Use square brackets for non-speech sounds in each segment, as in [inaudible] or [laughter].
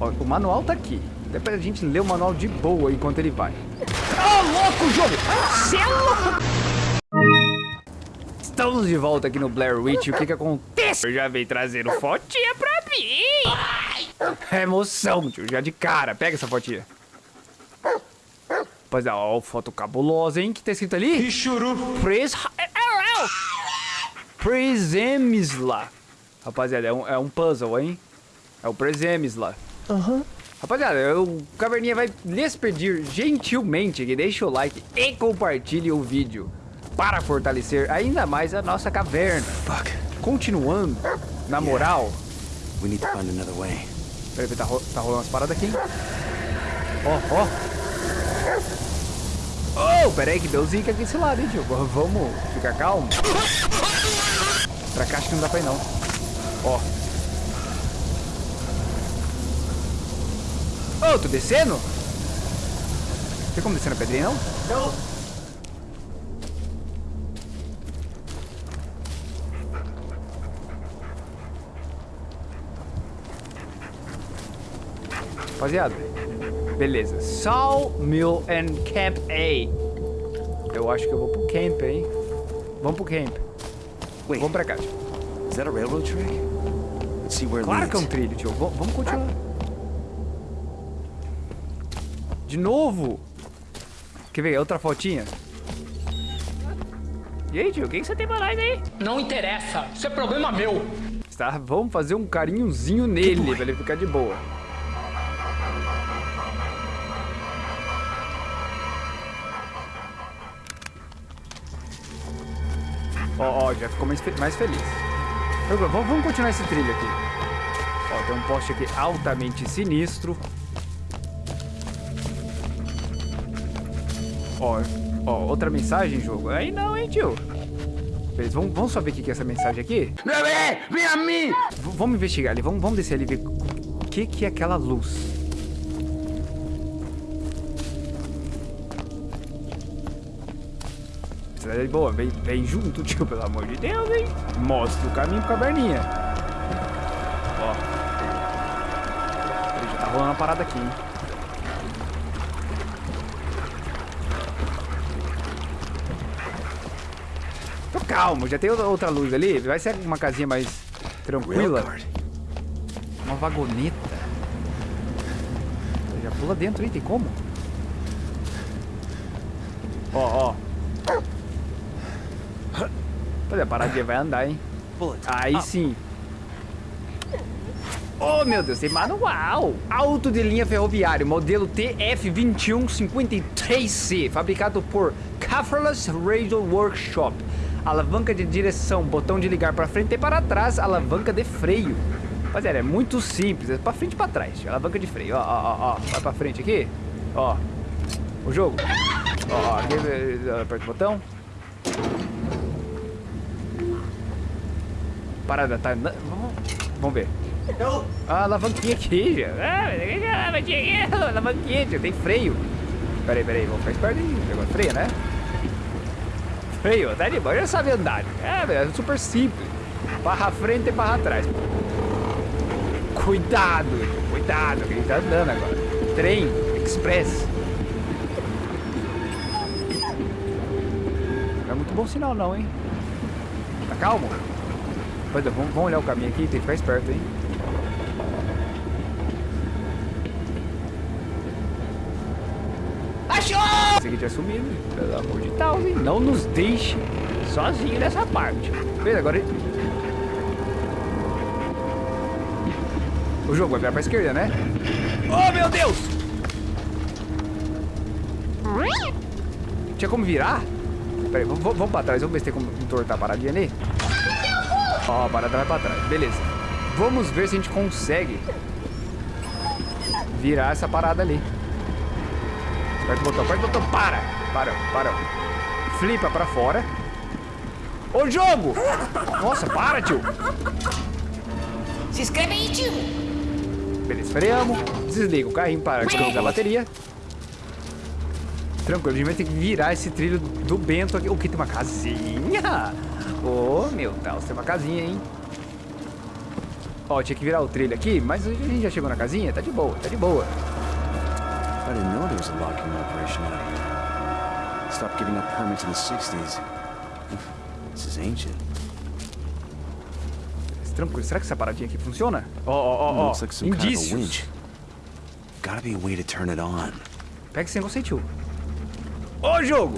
Ó, o manual tá aqui. Depois a gente lê o manual de boa enquanto ele vai. Ah, louco, jogo! Cê é louco! Estamos de volta aqui no Blair Witch. O que que acontece? Eu já veio trazendo fotinha pra mim. É emoção, tio. Já de cara. Pega essa fotinha. Rapaziada, ó, foto cabulosa, hein? que tá escrito ali? Pichuru. Pres... Presemisla. Rapaziada, é um, é um puzzle, hein? É o Presemisla. Aham. Rapaziada, o Caverninha vai lhes pedir gentilmente que deixe o like e compartilhe o vídeo para fortalecer ainda mais a nossa caverna. Fuck. Continuando, na moral... We need to find another way. Peraí, tá, ro tá rolando umas paradas aqui? Ó, ó. Oh, peraí que deu zica aqui desse lado, hein, tio? Vamos ficar calmo. Pra cá acho que não dá pra ir, não. Ó. Ô, tô descendo? Tem como descer na pedrinha, não? Não. Rapaziada. Beleza. Sawmill and Camp A. Eu acho que eu vou pro camp, hein? Vamos pro camp. Wait, Vamos pra cá. tio. is that a railroad track? Let's see where Claro que é um trilho, tio. V- vamos continuar. De novo? Quer ver? Outra fotinha? E aí, tio? O que, que você tem pra nós aí? Não interessa, isso é problema meu. Tá, vamos fazer um carinhozinho nele, pra ele ficar de boa. Ó, ó, já ficou mais, mais feliz. Então, vamos, vamos continuar esse trilho aqui. Ó, tem um poste aqui altamente sinistro. Ó, ó, outra mensagem, jogo. Aí não, hein, tio. Beleza, vamos, vamos só ver o que é essa mensagem aqui? Bebê, vem a mim! V- vamos investigar ali, vamos, vamos descer ali e ver o que, que é aquela luz. Cidade é boa, vem, vem junto, [laughs] tio, pelo amor de Deus, hein? Mostra o caminho pro caverninha. Ó. Já tá rolando uma parada aqui, hein? Tô calmo, já tem outra- luz ali. Vai ser uma casinha mais tranquila. Uma vagoneta. Já pula dentro aí, tem como? Ó, ó. Olha, a paradinha vai andar, hein? Aí sim. Oh, meu Deus, tem manual. Auto de linha ferroviário, modelo TF2153C, fabricado por Caferless Radio Workshop. Alavanca de direção, botão de ligar para frente e para trás, alavanca de freio. Rapaziada, é muito simples, é pra frente e pra trás. Alavanca de freio, ó, ó, ó, ó. Vai pra frente aqui, ó. O jogo. Ó, eh, aperta o botão. Parada, tá. Vamos, vamos ver. Não. Ah, alavanquinha aqui, já. Ah, alavanquinha aqui, alavanquinha, já tem freio. Peraí, peraí, vamos ficar esperto aí. Negócio freia, né? Freio, tá de boa, já sabe andar. É, é super simples. Barra frente e barra atrás. Cuidado, cuidado, que a gente tá andando agora. Trem, express. Não é muito bom sinal não, hein? Tá calmo? Pois é, vamos, vamos olhar o caminho aqui, tem que ficar esperto, hein? Esse aqui tinha sumido, pelo amor de Deus? Não nos deixe sozinho nessa parte. Beleza, agora... O jogo vai virar pra esquerda, né? Oh, meu Deus! Tinha como virar? Peraí, vamos, vamos pra trás, vamos ver se tem como entortar a paradinha ali. Ó, a parada vai pra trás, beleza. Vamos ver se a gente consegue virar essa parada ali. Aperta o botão, aperta o botão, para! Para, para. Flipa pra fora. Ô, jogo! Nossa, para, tio! Se inscreve aí, tio. Beleza, freamos. Desliga o carrinho para descarregar a bateria. Tranquilo, a gente vai ter que virar esse trilho do Bento aqui. O que tem uma casinha? Ô, meu Deus, tem uma casinha, hein? Ó, tinha que virar o trilho aqui, mas a gente já chegou na casinha, tá de boa, tá de boa. Was a locking operation out here. Stopped giving up permits in the 60s. This is ancient. Tranquilo, será que essa paradinha aqui funciona? Ó, ó, ó, ó, of indícios. Gotta be a way to turn it on. Pega esse negócio aí, tio. Ô, jogo!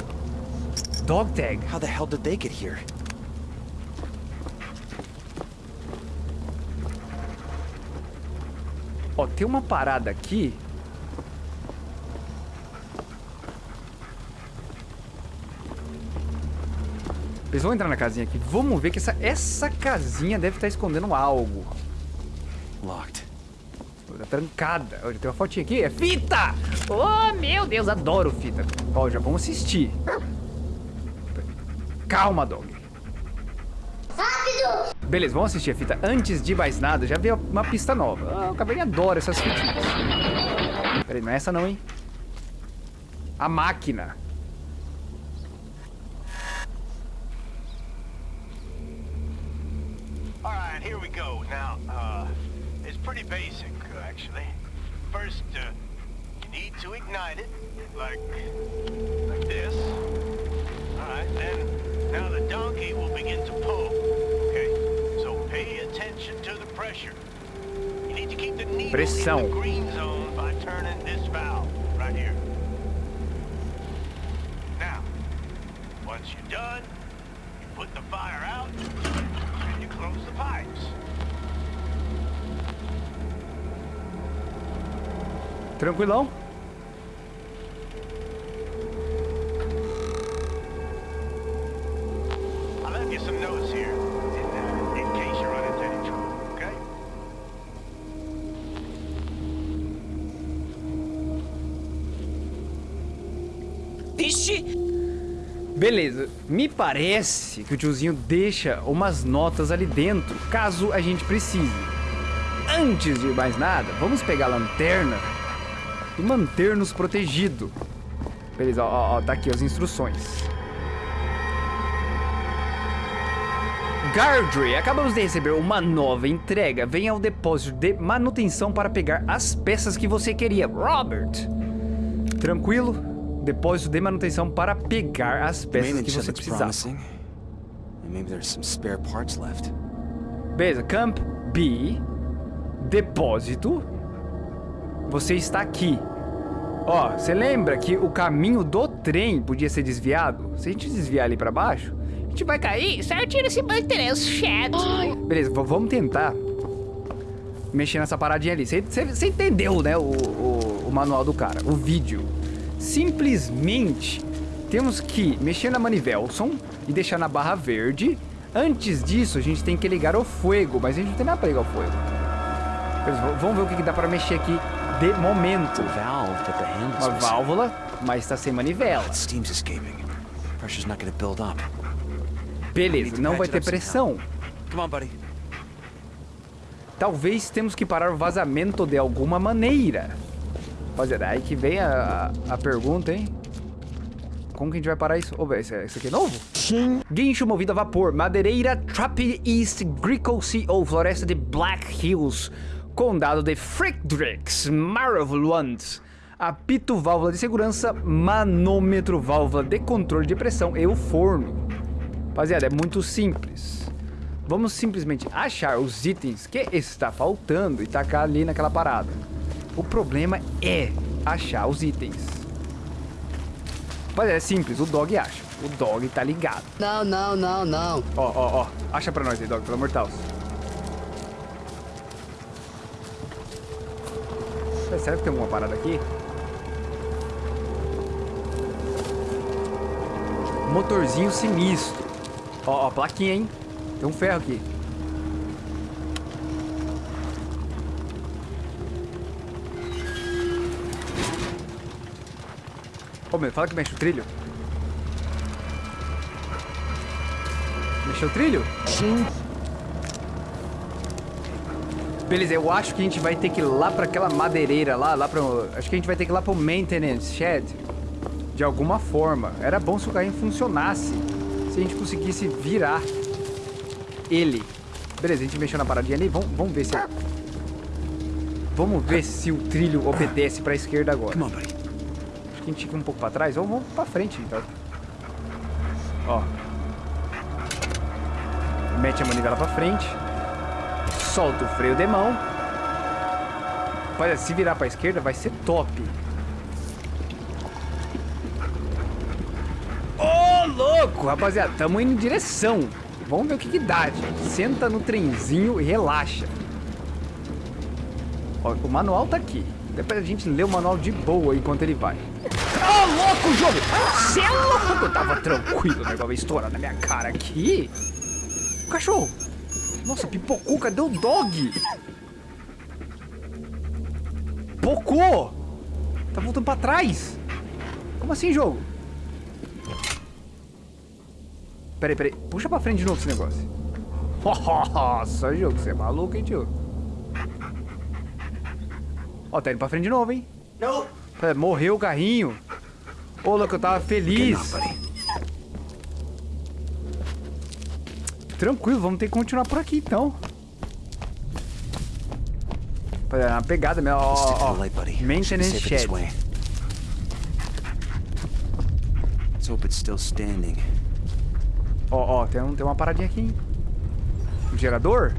Dog tag. How the hell did they get here? Ó, tem uma parada aqui. Eles vão entrar na casinha aqui. Vamos ver que essa, essa casinha deve estar escondendo algo. Locked. Tá trancada. Olha, tem uma fotinha aqui. É fita! Oh, meu Deus, adoro fita. Ó, já vamos assistir. Calma, dog. Rápido! Beleza, vamos assistir a fita. Antes de mais nada, já veio uma pista nova. Ah, o Caverninha adora essas fitinhas. Peraí, não é essa não, hein? A máquina. Pretty basic, actually. First, uh, you need to ignite it, like, like this. All right, then, now the donkey will begin to pull. Okay, so pay attention to the pressure. You need to keep the needle Pressão. in the green zone by turning this valve right here. Now, once you're done, you put the fire out and you close the pipes. Vixe! Beleza, me parece que o tiozinho deixa umas notas ali dentro, caso a gente precise. Antes de mais nada, vamos pegar a lanterna e manter-nos protegido. Beleza, ó, ó, tá aqui as instruções. Gardry, acabamos de receber uma nova entrega. Venha ao depósito de manutenção para pegar as peças que você queria. Robert! Tranquilo? Depósito de manutenção para pegar as peças que você precisava. Beleza, Camp B, depósito. Você está aqui. Ó, você lembra que o caminho do trem podia ser desviado? Se a gente desviar ali pra baixo, a gente vai cair. Certinho nesse interesse chato. Beleza, vamos tentar mexer nessa paradinha ali. Você- entendeu, né, o, o- o manual do cara, o vídeo. Simplesmente temos que mexer na Manivelson e deixar na barra verde. Antes disso, a gente tem que ligar o fogo, mas a gente não tem nada pra ligar o fogo. Beleza, vamos ver o que que dá pra mexer aqui de momento. Uma válvula, mas tá sem manivela. Beleza, não vai ter pressão. Talvez temos que parar o vazamento de alguma maneira. Rapaziada, aí que vem a, a, a pergunta, hein? Como que a gente vai parar isso? Ô, velho, esse, esse aqui é novo? Sim. Guincho movido a vapor, madeireira, Trappy East, Grickle Sea ou floresta de Black Hills, condado de Friedrichs, Marvland. Apito, válvula de segurança, manômetro, válvula de controle de pressão e o forno. Rapaziada, é muito simples. Vamos simplesmente achar os itens que está faltando e tacar ali naquela parada. O problema é achar os itens. Mas é simples, o dog acha. O dog tá ligado. Não, não, não, não. Ó, ó, ó. Acha pra nós aí, dog, pelo amor de Deus. Será que tem alguma parada aqui? Motorzinho sinistro. Ó, ó, plaquinha, hein? Tem um ferro aqui. Ô, meu, fala que mexe o trilho. Mexeu o trilho? Sim. Beleza, eu acho que a gente vai ter que ir lá pra aquela madeireira lá, lá pro... Acho que a gente vai ter que ir lá pro maintenance shed. De alguma forma. Era bom se o carrinho funcionasse. Se a gente conseguisse virar ele. Beleza, a gente mexeu na paradinha ali. Vamos, vamos ver se... Vamos ver se o trilho obedece pra esquerda agora. Acho que a gente fica um pouco pra trás. Ou vamos pra frente, então. Ó. Mete a manivela pra frente. Solta o freio de mão. Olha, se virar pra esquerda vai ser top. Ô, louco! Rapaziada, tamo indo em direção. Vamos ver o que que dá, gente. Senta no trenzinho e relaxa. Ó, o manual tá aqui. Depois a gente lê o manual de boa enquanto ele vai. Ô, louco, jogo! Cê é louco! Eu tava tranquilo, o negócio vai estourar na minha cara aqui. Cachorro! Nossa, pipocou, cadê o dog? Pocou! Tá voltando pra trás. Como assim, jogo? Peraí, peraí. Puxa pra frente de novo esse negócio. Nossa, jogo, você é maluco, hein, tio? Ó, tá indo pra frente de novo, hein? Nope. É, Morreu o carrinho. Ô, louco, eu tava feliz. Tranquilo, vamos ter que continuar por aqui, então. É uma pegada mesmo, ó, ó, ó. Maintenance shed. Let's hope it's still standing. Ó, ó, tem, um, tem uma paradinha aqui, hein? Um gerador?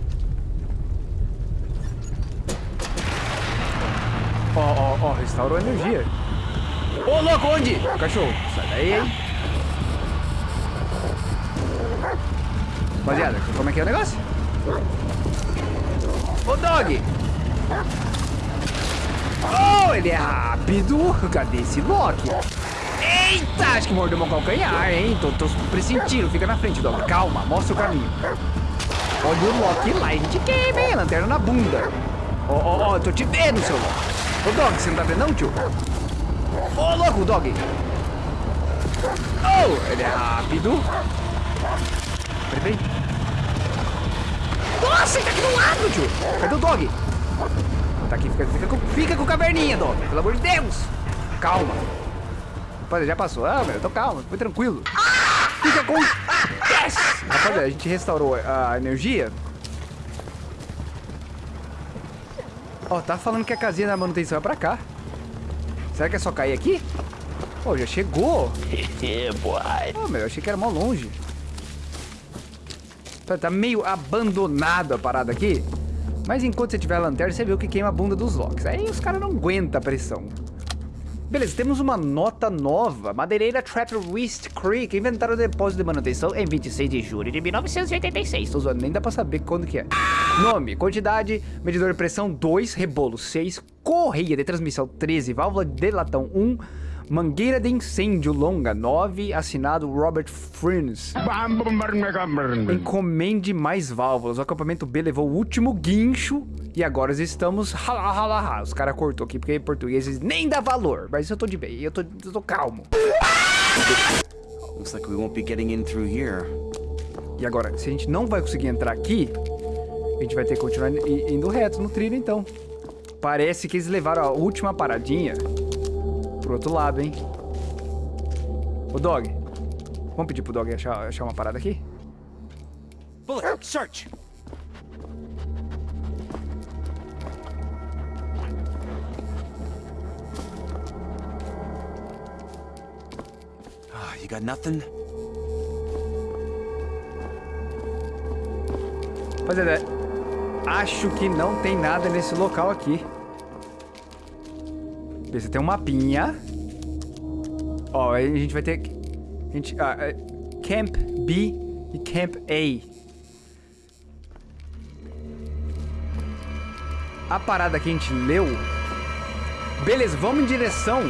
Ó, ó, ó, restaurou a energia. Ô, louco, onde? Cachorro, sai daí, hein? Rapaziada, como é que é o negócio? Ô, dog! Oh, ele é rápido! Cadê esse Loki? Eita, acho que mordeu meu calcanhar, hein? Tô, tô pressentindo. Fica na frente, Dog. Calma, mostra o caminho. Olha o Loki lá, a gente queima, hein? Lanterna na bunda. Ó, ó, ó, tô te vendo, seu Loki. Ô, Dog, você não tá vendo não, tio? Ô, louco, Dog. Oh, ele é rápido. Peraí, peraí. Nossa, ele tá aqui do lado, tio. Cadê o Dog? Tá aqui, fica, fica, com, fica com caverninha, Dog. Pelo amor de Deus. Calma. Rapaziada, já passou. Ah, meu, eu tô calmo, foi tranquilo. O que acontece? Rapaziada, a gente restaurou a energia. Ó, tá falando que a casinha da manutenção é pra cá. Será que é só cair aqui? Pô, já chegou. [laughs] Pô, meu, eu achei que era mó longe. Tá, tá meio abandonado a parada aqui. Mas enquanto você tiver a lanterna, você o que queima a bunda dos locks. Aí os caras não aguentam a pressão. Beleza, temos uma nota nova. Madeireira Trapper West Creek inventaram o depósito de manutenção em 26 de julho de 1986. Tô zoando, nem dá pra saber quando que é. Nome, quantidade, medidor de pressão 2, rebolo 6, correia de transmissão 13, válvula de latão 1, mangueira de incêndio longa 9, assinado Robert Friends. Encomende mais válvulas. O acampamento B levou o último guincho e agora estamos. Os caras cortou aqui porque em português nem dá valor. Mas eu tô de bem, eu tô, eu tô calmo. Looks like we won't be getting in through here. E agora, se a gente não vai conseguir entrar aqui, a gente vai ter que continuar indo reto no trilho, então. Parece que eles levaram a última paradinha pro outro lado, hein? Ô, Dog. Vamos pedir pro Dog achar, achar uma parada aqui? Bullet, search! Ah, you got nothing? Rapaziada, acho que não tem nada nesse local aqui. Beleza, tem um mapinha. Ó, a gente vai ter... A gente, ah, é, Camp B e Camp A. A parada que a gente leu... Beleza, vamos em direção...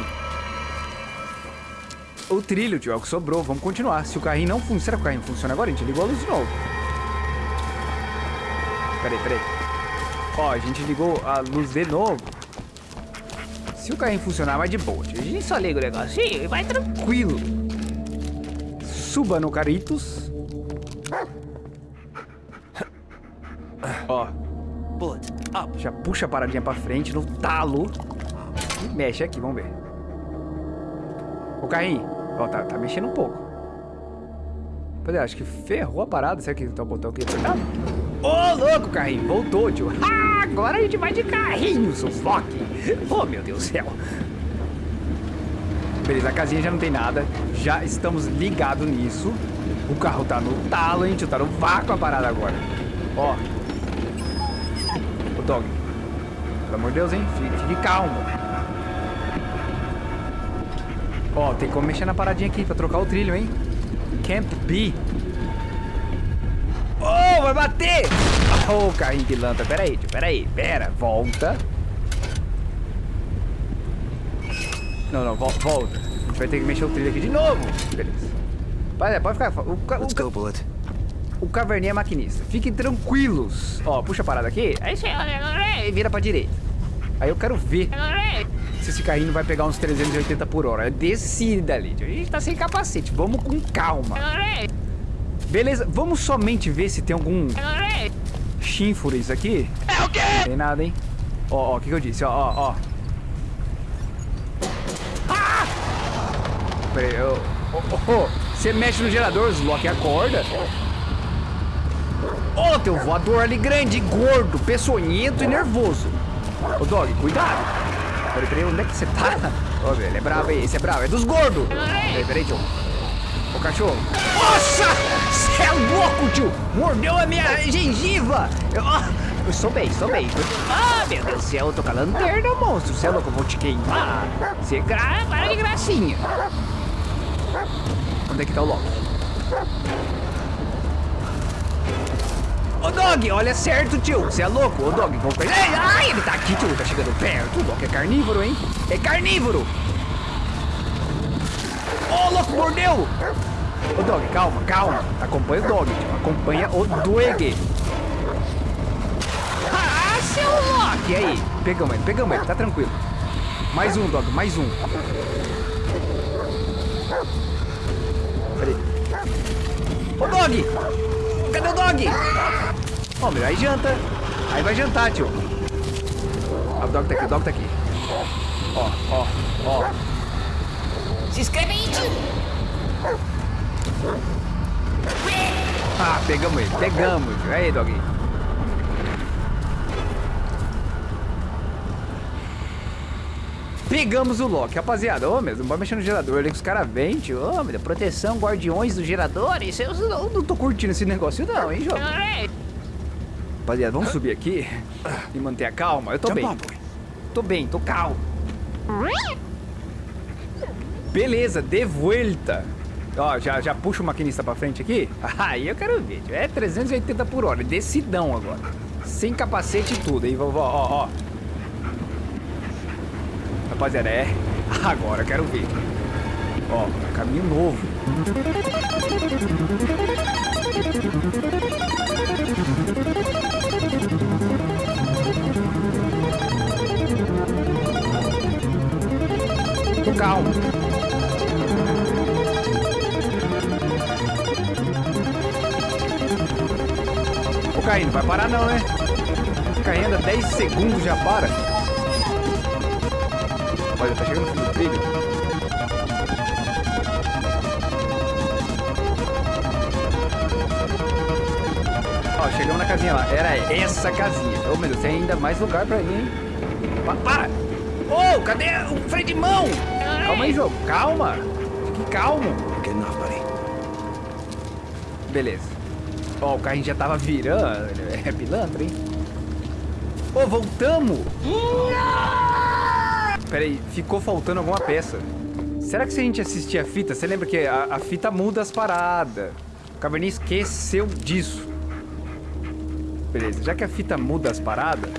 O trilho, tio, é o que sobrou. Vamos continuar. Se o carrinho não funciona... Será que o carrinho funciona agora? A gente ligou a luz de novo. Peraí, peraí. Ó, a gente ligou a luz de novo. Se o carrinho funcionar, vai de boa. A gente só liga o negocinho e vai tranquilo. Suba no Caritos. Ó, já puxa a paradinha pra frente no talo. E mexe aqui, vamos ver. O carrinho. Ó, tá, tá mexendo um pouco. Pois é, acho que ferrou a parada. Será que tá o botão aqui? Ô, louco, carrinho. Voltou, tio. Ah, agora a gente vai de carrinho, Flock. Oh, meu Deus do céu. Beleza, a casinha já não tem nada. Já estamos ligados nisso. O carro tá no talo, hein. Tá no vácuo a parada agora. Ó. Ô, Dog. Pelo amor de Deus, hein. Fique, fique calmo. Ó, tem como mexer na paradinha aqui pra trocar o trilho, hein. Camp B. Oh, vai bater! Oh, carrinho pilantra. Pera aí, tio. Pera aí. Pera. Volta. Não, não. Vol volta. A gente vai ter que mexer o trilho aqui de novo. Beleza. Pode, pode ficar. O, ca- o, Let's ca- go, Bullet. o caverninha é maquinista. Fiquem tranquilos. Ó, puxa a parada aqui. Aí você e vira pra direita. Aí eu quero ver se esse carrinho vai pegar uns 380 por hora. É descida ali. tio. A gente tá sem capacete. Vamos com calma. Beleza, vamos somente ver se tem algum chínfures aqui. É o quê? Não tem nada, hein? Ó, ó, o que, que eu disse? Ó, ó, ó. Ah! Peraí, eu... Você mexe no gerador, Loki acorda. Ô, teu voador ali grande, gordo, peçonhento e nervoso. Ô, Dog, cuidado. Peraí, peraí, onde é que você tá? Ô, ele é bravo aí, esse é bravo, é dos gordos. Peraí, peraí, tio. Ô, cachorro. Nossa! É louco, tio! Mordeu a minha gengiva! Eu, sou bem, sou bem. Ah, meu Deus do céu, eu tô com a lanterna, monstro. Você é louco, eu vou te queimar. Você é gra... para de gracinha. Onde é que tá o Loki? Ô, Dog, olha certo, tio. Você é louco? Ô, Dog, vamos. Ei, ai, ele tá aqui, tio. Tá chegando perto. O Loki é carnívoro, hein? É carnívoro. Ô, louco, mordeu! Ô, Dog, calma, calma. Acompanha o Dog, tio. Acompanha o Dog. Ah, seu Loki! E aí? Pegamos ele, pegamos ele. Tá tranquilo. Mais um, Dog, mais um. Peraí. Ô, Dog! Cadê o Dog? Ó, meu, aí janta. Aí vai jantar, tio. Ah, o Dog tá aqui, o Dog tá aqui. Ó, ó, ó. Se inscreve aí, tio. Ah, pegamos ele, pegamos. Aí, Dog. Pegamos o Loki, rapaziada. Ô, meu, não vai mexer no gerador ali que os caras vêm, tio. Ô, meu, proteção, guardiões do gerador. Isso eu não, não tô curtindo esse negócio, não, hein, jogo. Rapaziada, vamos subir aqui e manter a calma. Eu tô bem. Tô bem, tô calmo. Beleza, de volta. Ó, já, já puxa o maquinista pra frente aqui. [laughs] Aí eu quero ver. É 380 por hora, decidão agora. Sem capacete e tudo, hein, vovó? Ó, ó. Rapaziada, é. [laughs] Agora eu quero ver. Ó, caminho novo. Parar não, né? Caim anda 10 segundos já para. Olha, tá chegando no fim do trilho. Ó, chegamos na casinha lá. Era essa casinha. Ô, meu Deus, tem ainda mais lugar pra ir, hein? Pa- para! Ô, cadê o freio de mão? Calma aí, jogo. Calma. Fique calmo. Beleza. Ó, o carrinho já tava virando. É pilantra, hein? Ô, voltamos! Pera aí, ficou faltando alguma peça. Será que se a gente assistir a fita, você lembra que a, a fita muda as paradas? O Cabernet esqueceu disso. Beleza, já que a fita muda as paradas...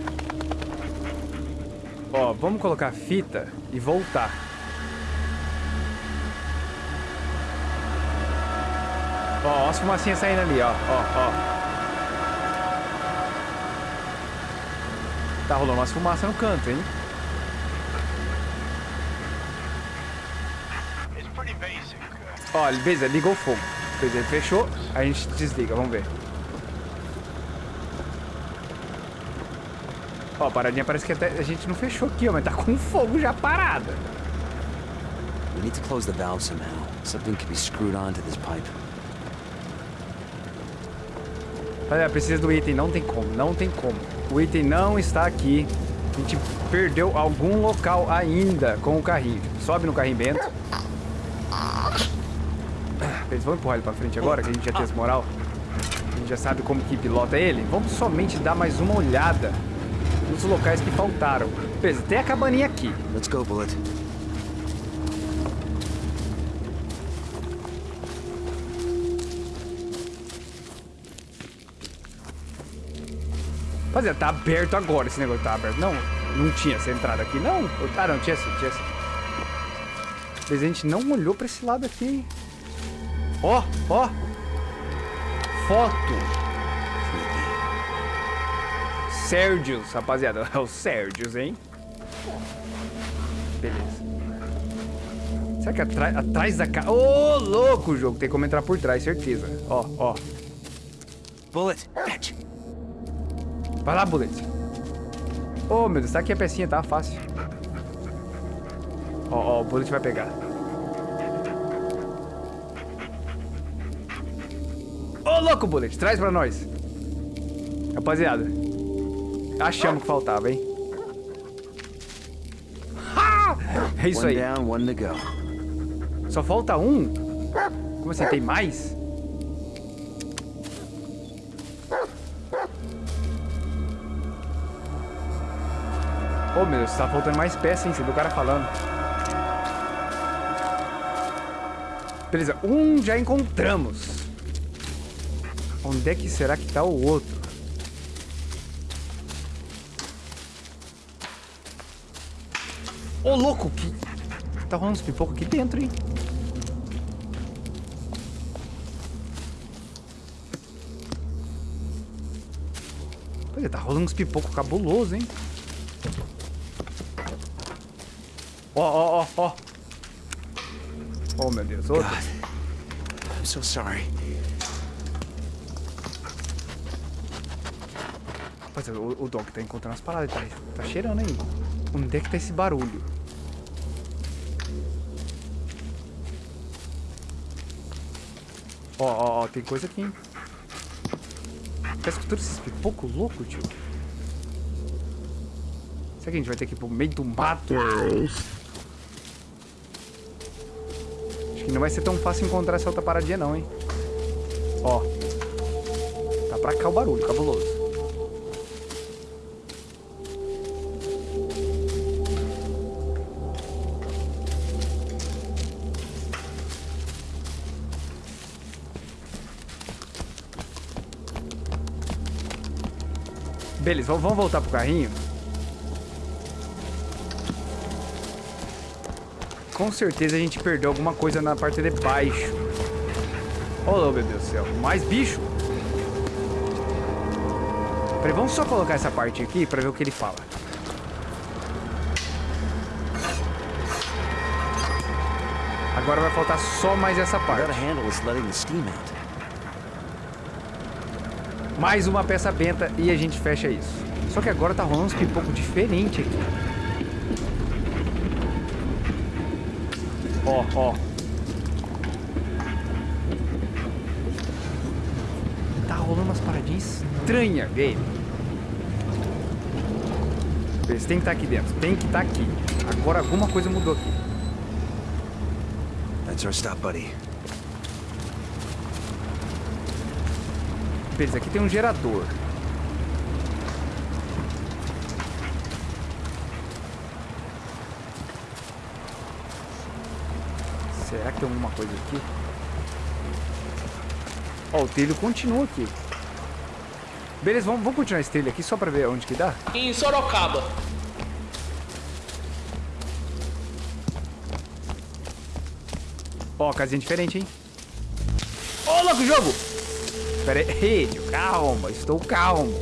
Ó, vamos colocar a fita e voltar. Ó, ó as fumacinhas saindo ali, ó, ó, ó. Tá rolando umas fumaças no canto, hein? Ó, beleza, ligou o fogo. Beleza, fechou, a gente desliga, vamos ver. Ó, a paradinha parece que até a gente não fechou aqui, ó, mas tá com fogo já parada. We need to close the valve somehow. Something could be screwed onto this pipe. Olha, precisa do item, não tem como, não tem como. O item não está aqui. A gente perdeu algum local ainda com o carrinho. Sobe no carrinho Bento. Eles vão empurrar ele pra frente agora, que a gente já tem esse moral. A gente já sabe como que pilota ele. Vamos somente dar mais uma olhada nos locais que faltaram. Beleza, tem a cabaninha aqui. Let's go, Bullet. Rapaziada, tá aberto agora esse negócio. Tá aberto. Não, não tinha essa entrada aqui, não. Ah, não, tinha sim, tinha sim. Mas a gente não olhou pra esse lado aqui, hein? Ó, ó. Foto. Sérgios, rapaziada. [laughs] É o Sérgios, hein? Beleza. Será que atrás, atrás da casa... Ô, louco o jogo. Tem como entrar por trás, certeza. Ó, ó. Bullet, catch. Vai lá, Bullet. Ô, meu Deus, tá aqui a pecinha, tá? Fácil. Ó, ó, o Bullet vai pegar. Ô, louco, Bullet, traz pra nós. Rapaziada, achamos que faltava, hein? Ha! É isso aí. Só falta um? Como assim, tem mais? Ô meu Deus, tá faltando mais peça, hein? Você viu o cara falando. Beleza, um já encontramos. Onde é que será que tá o outro? Ô louco, que... Tá rolando uns pipocos aqui dentro, hein? Olha, tá rolando uns pipocos cabuloso, hein? Ó, ó, ó, ó. Oh, meu Deus, outro. I'm so sorry. Rapaziada, o, o Dog tá encontrando as paradas, tá, tá cheirando aí. Onde é que tá esse barulho? Ó, ó, ó, tem coisa aqui, hein? Tá escutando esses pipocos loucos, tio? Será que a gente vai ter que ir pro meio do mato? Não vai ser tão fácil encontrar essa outra paradinha não, hein? Ó. Tá pra cá o barulho, cabuloso. Beleza, vamos- voltar pro carrinho? Com certeza a gente perdeu alguma coisa na parte de baixo. Oh, meu Deus do céu. Mais bicho. Peraí, vamos só colocar essa parte aqui pra ver o que ele fala. Agora vai faltar só mais essa parte. Mais uma peça benta e a gente fecha isso. Só que agora tá rolando uns pipocos diferente aqui. Ó, ó. Tá rolando umas paradinhas estranhas, velho. Beleza, tem que estar aqui dentro. Tem que estar aqui. Agora alguma coisa mudou aqui. That's our stop, buddy. Beleza, aqui tem um gerador. Tem alguma coisa aqui? Ó, o trilho continua aqui. Beleza, vamos, vamos continuar esse trilho aqui só pra ver onde que dá? Em Sorocaba. Ó, casinha diferente, hein? Ô, louco, jogo! Pera aí, [laughs] calma, estou calmo.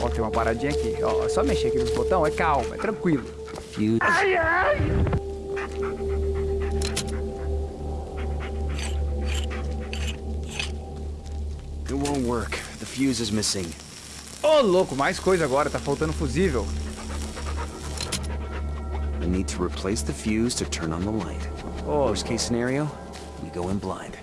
Ó, tem uma paradinha aqui. Ó, é só mexer aqui nos botões, é calma, é tranquilo. Fuse. It work. The fuse is missing. Oh, louco, mais coisa agora, tá faltando fusível. I need to replace the fuse to turn on the light. Oh, Worst case scenario, we go in blind.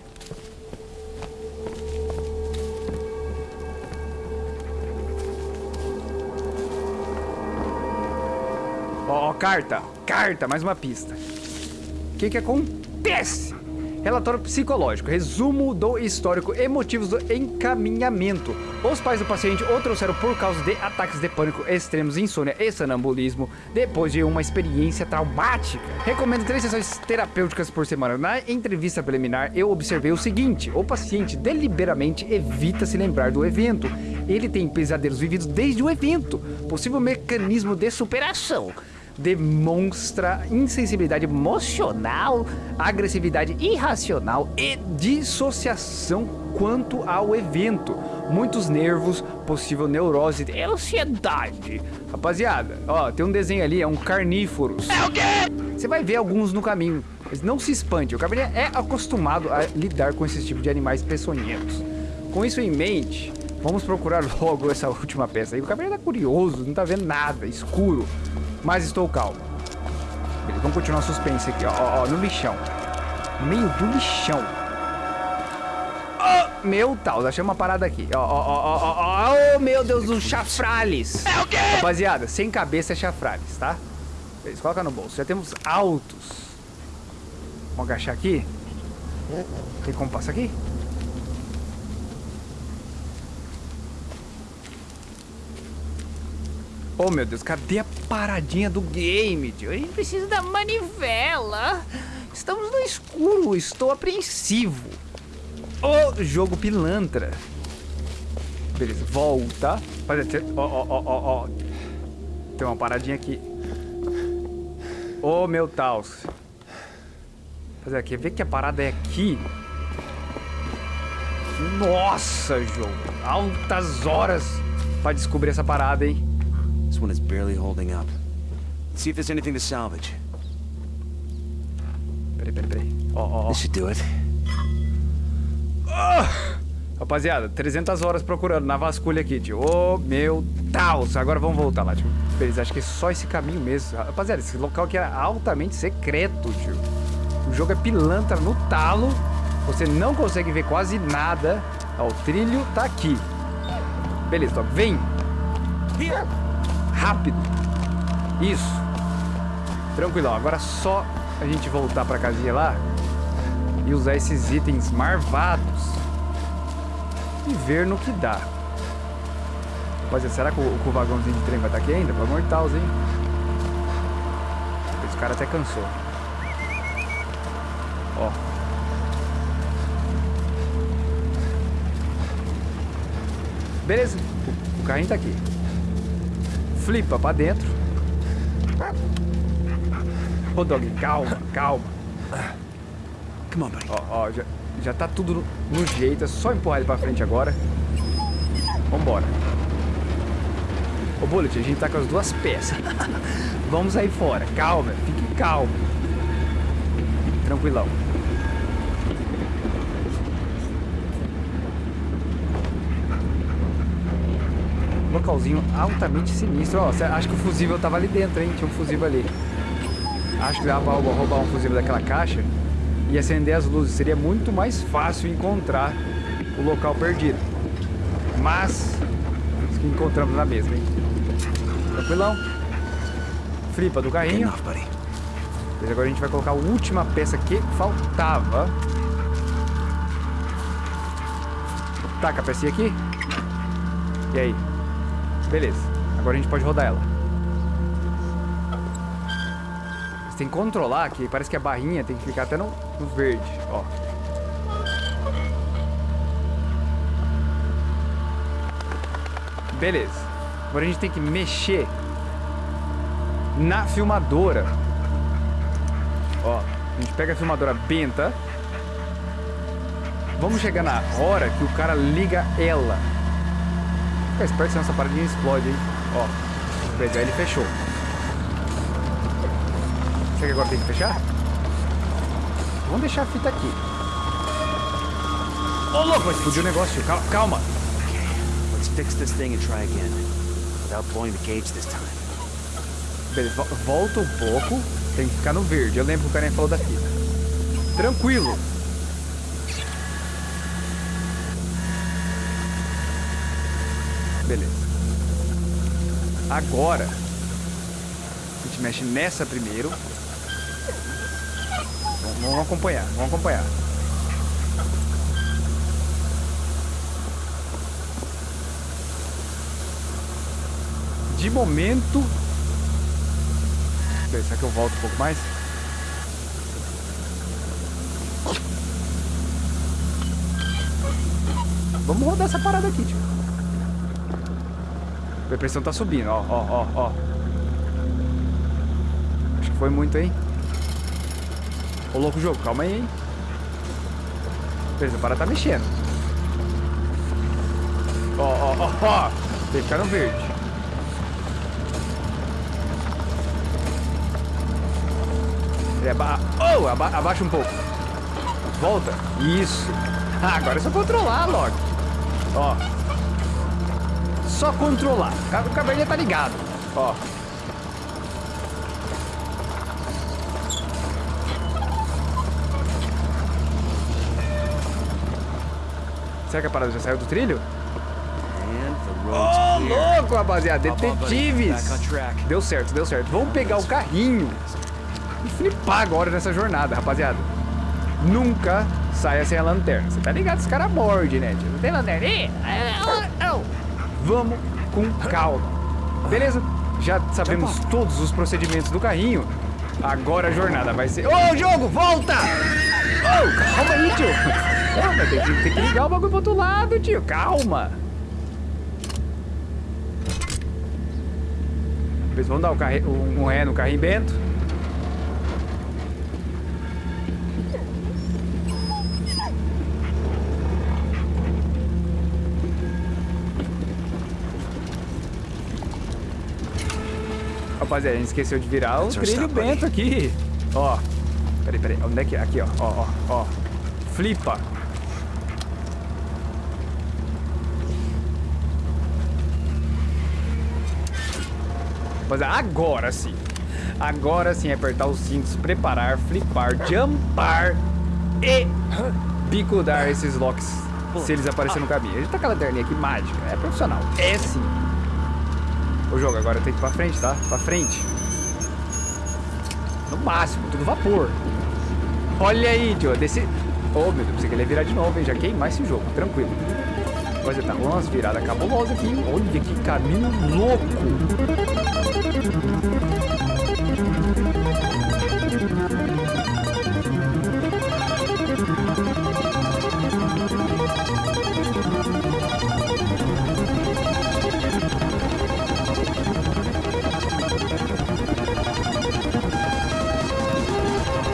Ó, oh, carta, carta, mais uma pista. O que que acontece? Relatório psicológico, resumo do histórico e motivos do encaminhamento. Os pais do paciente o trouxeram por causa de ataques de pânico extremos, insônia e sonambulismo, depois de uma experiência traumática. Recomendo três sessões terapêuticas por semana. Na entrevista preliminar, eu observei o seguinte: o paciente deliberadamente evita se lembrar do evento. Ele tem pesadelos vividos desde o evento, possível mecanismo de superação demonstra insensibilidade emocional, agressividade irracional e dissociação quanto ao evento. Muitos nervos, possível neurose e ansiedade. Rapaziada, ó, tem um desenho ali, é um carnívoros. É o quê? Você vai ver alguns no caminho, mas não se espante, o Gabriel é acostumado a lidar com esse tipo de animais peçonhentos. Com isso em mente, vamos procurar [laughs] logo essa última peça aí. O Gabriel tá curioso, não tá vendo nada, escuro mas estou calmo. Beleza, vamos continuar o suspense aqui, ó, ó, ó, no lixão. No meio do lixão. Oh, meu tal, achei uma parada aqui. Ó, ó, ó, ó, ó, oh, meu Deus, os chafrales. É o quê? Rapaziada, sem cabeça é chafrales, tá? Beleza, coloca no bolso. Já temos altos. Vamos agachar aqui. Tem como passar aqui? Oh, meu Deus, cadê a paradinha do game, tio? A gente precisa da manivela. Estamos no escuro, estou apreensivo. Oh, jogo pilantra. Beleza, volta. Ó, ó, ó, ó, ó. Tem uma paradinha aqui. Oh, meu Taos. Fazer aqui, vê que a parada é aqui. Nossa, jogo. Altas horas pra descobrir essa parada, hein? This one is barely holding up. Let's see if there's anything to salvage. Peraí, peraí, peraí. Ó, ó, ó. This should do it. Ah! Rapaziada, 300 horas procurando na vasculha aqui, tio. Oh, meu Deus. Agora vamos voltar lá, tio. Beleza, acho que é só esse caminho mesmo. Rapaziada, esse local aqui era altamente secreto, tio. O jogo é pilantra no talo. Você não consegue ver quase nada. Ó, o trilho tá aqui. Beleza, top. Vem. Here rápido. Isso. Tranquilão. Agora só a gente voltar pra casinha lá e usar esses itens marvados e ver no que dá. Rapaziada, será que o, que o vagãozinho de trem vai estar aqui ainda? De Deus, hein? Esse cara até cansou. Ó. Beleza. O, o carrinho tá aqui flipa pra dentro. Ô, Dog, calma, calma. Come on, buddy. Ó, ó, já, já tá tudo no, no jeito, é só empurrar ele pra frente agora. Vambora. Ô, Bullet, a gente tá com as duas peças. [laughs] Vamos sair fora. Calma, fique calmo. Tranquilão. Localzinho altamente sinistro. Ó, acho que o fusível tava ali dentro, hein? Tinha um fusível ali. Acho que dava pra roubar um fusível daquela caixa e acender as luzes. Seria muito mais fácil encontrar o local perdido. Mas, que encontramos na mesma, hein? Tranquilão. Flipa do carrinho. Mas agora a gente vai colocar a última peça que faltava. Taca a pecinha aqui. E aí? Beleza. Agora a gente pode rodar ela. Você tem que controlar que parece que a barrinha tem que ficar até no, no verde, ó. Beleza. Agora a gente tem que mexer na filmadora. Ó, a gente pega a filmadora benta. Vamos chegar na hora que o cara liga ela. Fica esperto senão essa paradinha explode, hein? Ó, beleza, ele fechou. Será que agora tem que fechar? Vamos deixar a fita aqui. Ô, oh, louco, vai explodir o negócio. Calma. calma. Let's fix this thing and try again. Without blowing the cage this time. Beleza, volta um pouco. Tem que ficar no verde. Eu lembro que o carinha falou da fita. Tranquilo. Beleza. Agora, a gente mexe nessa primeiro. Vamos, vamos acompanhar, vamos acompanhar. De momento... Será que eu volto um pouco mais? Vamos rodar essa parada aqui, tio. A pressão tá subindo, ó, ó, ó, ó. Acho que foi muito, hein? Ô, louco jogo, calma aí, hein? Beleza, a parada tá mexendo. Ó, ó, ó, ó. No verde. É, aba oh, aba abaixa um pouco. Volta. Isso. Ah, agora é só controlar, Loki. Ó. Só controlar. O caverninha tá ligado. Ó. Será que a parada já saiu do trilho? Oh, louco, rapaziada. Detetives. Deu certo, deu certo. Vamos pegar o carrinho e flipar agora nessa jornada, rapaziada. Nunca saia sem a lanterna. Você tá ligado? Esse cara morde, né? Não tem lanterna? Vamos com calma. Beleza? Já sabemos todos os procedimentos do carrinho. Agora a jornada vai ser... Ô, oh, jogo, volta! Oh, calma aí, tio. Calma, tem que, tem que ligar o bagulho pro outro lado, tio. Calma. Vamos dar um, carri... um ré no carrinho Bento. Rapaziada, a gente esqueceu de virar o trilho Bento aqui. Ó. Peraí, peraí. Onde é que é? Aqui, ó. Ó, ó, ó. Flipa. Mas agora sim. Agora sim, apertar os cintos, preparar, flipar, jumpar e picudar esses locks se eles aparecerem no caminho. A gente tá com a lanterninha aqui mágica, é profissional. É sim. O jogo agora tem que ir pra frente, tá? Pra frente. No máximo, tudo vapor. Olha aí, tio. Desse... Oh, meu Deus, pensei que ele ia virar de novo, hein? Já queimar esse jogo, tranquilo. Coisa tá rolando umas viradas cabulosas aqui. Olha que caminho louco.